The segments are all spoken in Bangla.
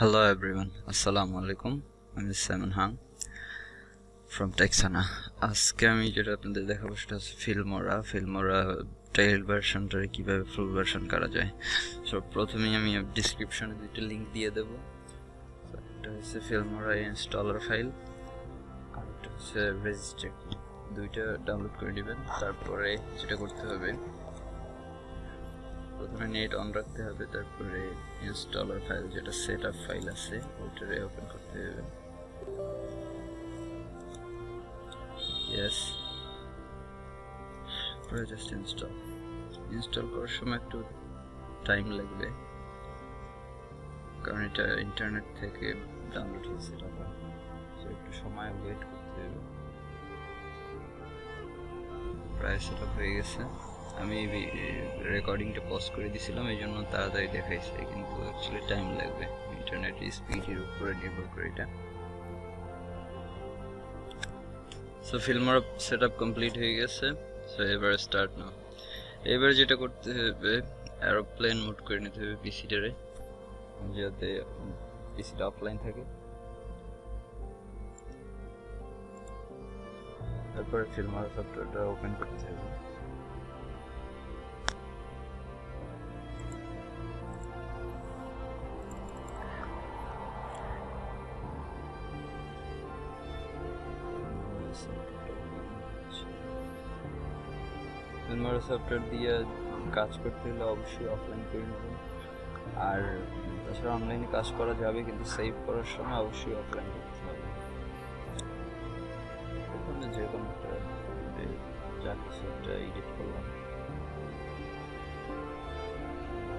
Hello everyone, Assalamu alaikum. আমি সাইমন হাং ফ্রম টেক্সানা আজকে আমি যেটা আপনাদের দেখাবো সেটা হচ্ছে ফিল্মোরা ফিল্মোরা ট্রাইল ভার্সনটারে কীভাবে ফুল ভার্সন করা যায়। সো প্রথমেই আমি ডিসক্রিপশনে দুইটা লিঙ্ক দিয়ে দেবো। একটা হচ্ছে ফিল্মোরা ইনস্টলার ফাইল আর একটা হচ্ছে রেজিস্টার দুইটা ডাউনলোড করে নেবেন। তারপরে যেটা করতে হবে প্রথমে নেট অন রাখতে হবে, তারপরে ইনস্টলার ফাইল যেটা সেট আপ ফাইল আছে ওইটারে ওপেন করতে হবে। ইয়েস জাস্ট ইনস্টল ইনস্টল করার সময় একটু টাইম লাগবে, কারণ এটা ইন্টারনেট থেকে ডাউনলোড হয়েছে টাকা একটু সময় ওয়েট করতে হবে। প্রায় সেট হয়ে গেছে। আমি রেকর্ডিংটা পজ করে দিছিলাম এই জন্য তাড়াতাড়ি দেখাইছে, কিন্তু অ্যাকচুয়ালি টাইম লাগবে। ইন্টারনেট স্পিডের উপরে নির্ভর করে এটা। So Filmora set up complete হয়ে গেছে। সো এবার স্টার্ট না এবার যেটা করতে হবে অ্যারোপ্লেন মোড করে নিতে হবে পিসিটারে যাতে পিসিটা অফলাইন থাকে। তারপরে ফিল্মার সফটওয়্যারটা ওপেন করতে হবে। ফিল্মার সফটওয়্যার দিয়ে কাজ করতে হলে অবশ্যই অফলাইন করে নেবেন আর তাছাড়া অনলাইনে কাজ করা যাবে, কিন্তু সেভ করার সময় অবশ্যই অফলাইন করতে হবে। ওখানে যে কোনো একটা যা কিছু একটা এডিট করলাম।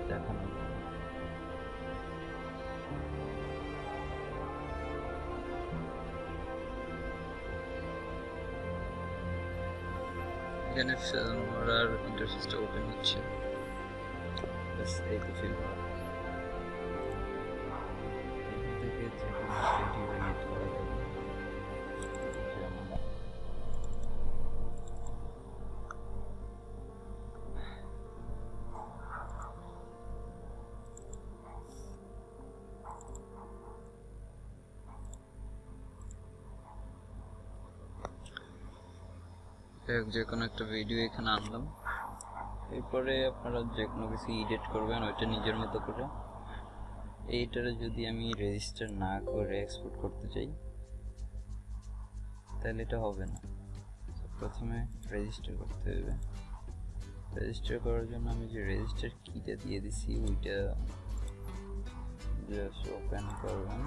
দেখানো এখানে ফিল্মার ইন্টারফেসটা ওপেন হচ্ছে। ব্যাস এই তো ফিল্মার থেকে যে কোনো ভিডিও এডিট করা যে কোনো একটা ভিডিও এখানে আনলাম। এরপরে আপনারা যে কোনো কিছু এডিট করবেন, ওইটা নিজের মতো করে। এইটারে যদি আমি রেজিস্টার না করে এক্সপোর্ট করতে চাই, তাহলে এটা হবে না। প্রথমে রেজিস্টার করতে হবে। রেজিস্টার করার জন্য আমি যে রেজিস্টার কিটা দিয়ে দিছি, ওইটা জাস্ট ওপেন করবেন।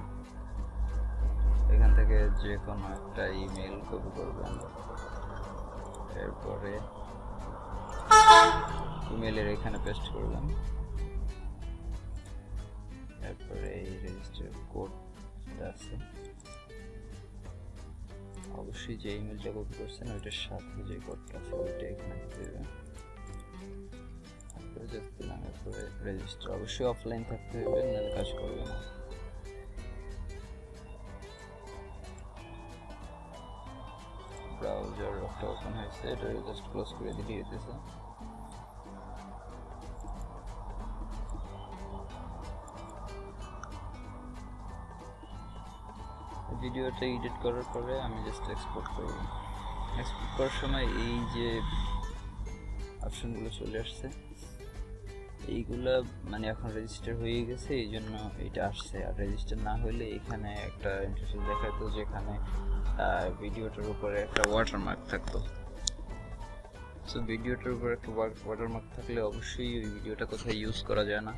এখান থেকে যে কোনো একটা ইমেল কপি করবেন। এরপরে ইমেলের এখানে পেস্ট করলাম। এরপরে এই রেজিস্টার কোডটা আছে। অবশ্যই যে ইমেলটা কপি করছেন, ওইটার সাথে যে কোডটা আছে, ওইটা এখানে হবে তারপরে জাস্ট দিলাম, এরপরে রেজিস্টার অবশ্যই অফলাইন থাকতে হবে, নাহলে কাজ করবে না। একটা ওপেন হয়েছে এটা জাস্ট ক্লোজ করে দিয়ে দিতেছে ভিডিওটা এডিট করার পরে আমি জাস্ট এক্সপোর্ট করব এক্সপোর্ট করার সময় এই যে অপশনগুলো চলে আসছে এইগুলা মানে এখন রেজিস্টার হয়ে গেছে, এই জন্য এটা আসছে। আর রেজিস্টার না হলে এখানে একটা ইন্টারফেস দেখাতো যেখানে ভিডিওটার উপরে একটা ওয়াটারমার্ক থাকতো। সো ভিডিওটার উপরে একটা ওয়াটারমার্ক থাকলে অবশ্যই ওই ভিডিওটা কোথায় ইউজ করা যায় না।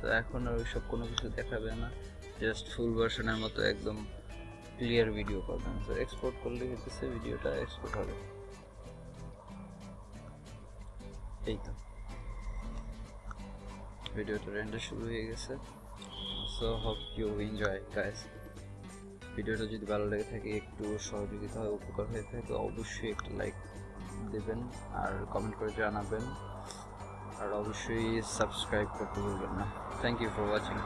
তো এখন আর ওইসব কোনো কিছু দেখাবে না। জাস্ট ফুল ভার্সনের মতো একদম ক্লিয়ার ভিডিও পাবেন তো এক্সপোর্ট করলে হইতেছে ভিডিওটা এক্সপোর্ট হবে। এই তো। ভিডিওটা রেন্ডার শুরু হয়ে গেছে। So hope you enjoy guys ভিডিওটা যদি ভালো লেগে থাকে, একটু সহযোগিতা হয় উপকার হয়ে থাকে, অবশ্যই একটা লাইক দেবেন আর কমেন্ট করে জানাবেন। আর অবশ্যই সাবস্ক্রাইব করতে ভুলবেন না। Thank you for watching